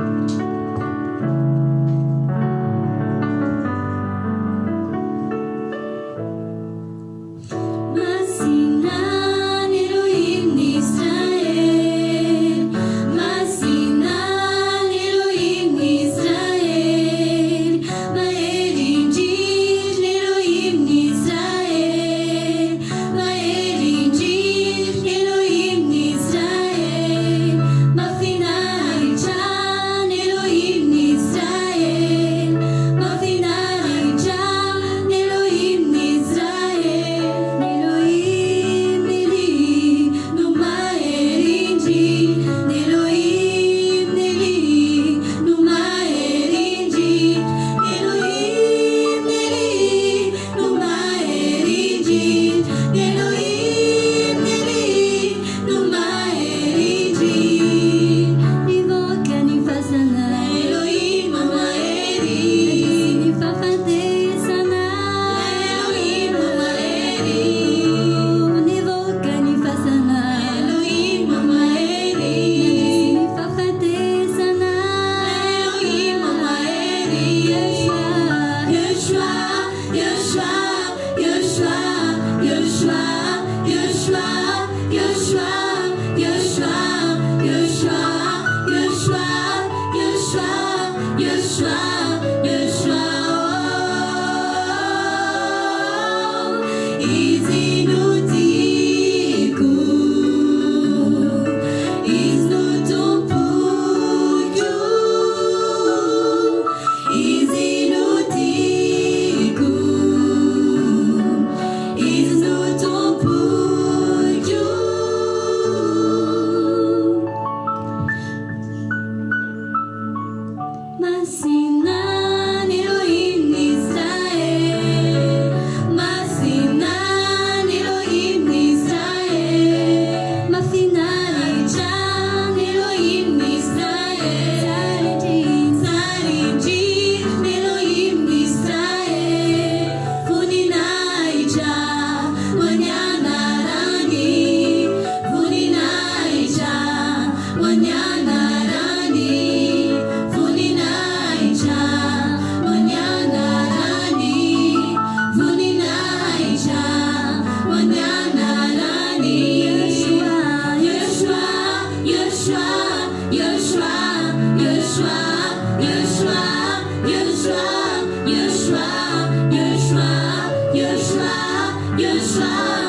Thank You smile.